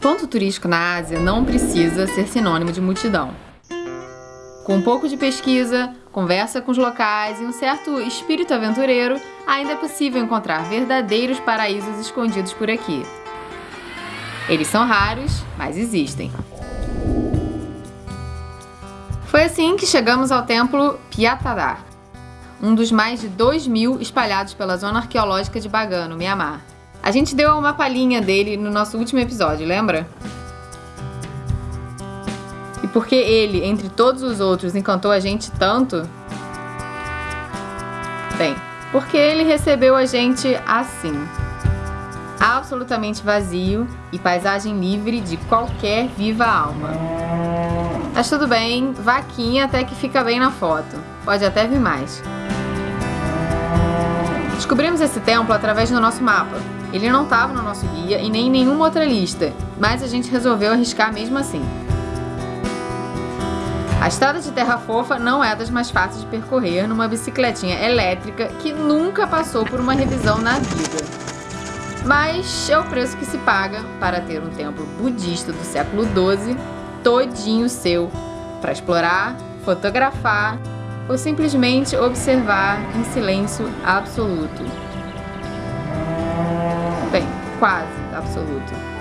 Ponto turístico na Ásia não precisa ser sinônimo de multidão. Com um pouco de pesquisa, conversa com os locais e um certo espírito aventureiro, ainda é possível encontrar verdadeiros paraísos escondidos por aqui. Eles são raros, mas existem. Foi assim que chegamos ao templo Piatadar, um dos mais de 2 mil espalhados pela zona arqueológica de Bagan, no Mianmar. A gente deu uma palhinha dele no nosso último episódio, lembra? E porque ele, entre todos os outros, encantou a gente tanto? Bem, porque ele recebeu a gente assim. Absolutamente vazio e paisagem livre de qualquer viva alma. Mas tudo bem, vaquinha até que fica bem na foto. Pode até vir mais. Descobrimos esse templo através do nosso mapa. Ele não estava no nosso guia e nem em nenhuma outra lista, mas a gente resolveu arriscar mesmo assim. A estrada de terra fofa não é das mais fáceis de percorrer numa bicicletinha elétrica que nunca passou por uma revisão na vida. Mas é o preço que se paga para ter um templo budista do século XII todinho seu para explorar, fotografar ou simplesmente observar em silêncio absoluto. Bem, quase absoluto.